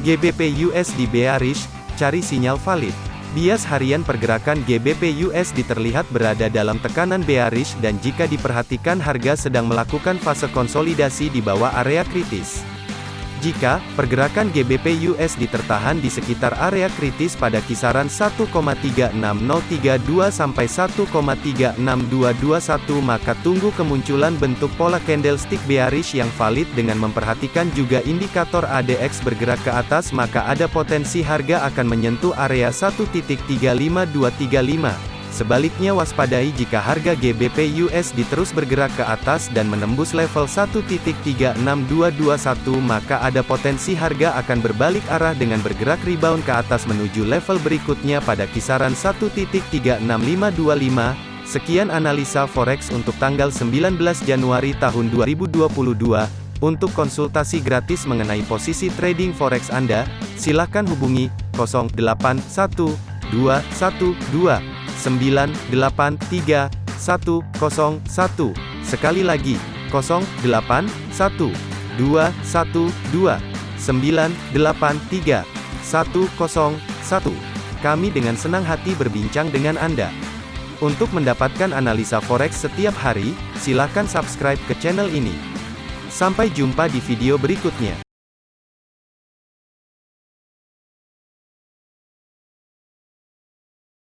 GBP USD bearish, cari sinyal valid. Bias harian pergerakan GBP USD terlihat berada dalam tekanan bearish dan jika diperhatikan harga sedang melakukan fase konsolidasi di bawah area kritis. Jika pergerakan GBP USD tertahan di sekitar area kritis pada kisaran 1,36032 sampai 1,36221 maka tunggu kemunculan bentuk pola candlestick bearish yang valid dengan memperhatikan juga indikator ADX bergerak ke atas maka ada potensi harga akan menyentuh area 1.35235. Sebaliknya waspadai jika harga GBP USD terus bergerak ke atas dan menembus level 1.36221 maka ada potensi harga akan berbalik arah dengan bergerak rebound ke atas menuju level berikutnya pada kisaran 1.36525. Sekian analisa forex untuk tanggal 19 Januari tahun 2022. Untuk konsultasi gratis mengenai posisi trading forex Anda, silakan hubungi 081212 983 101. Sekali lagi, 08 1 2 1 2 983 101. Kami dengan senang hati berbincang dengan Anda. Untuk mendapatkan analisa forex setiap hari, silakan subscribe ke channel ini. Sampai jumpa di video berikutnya.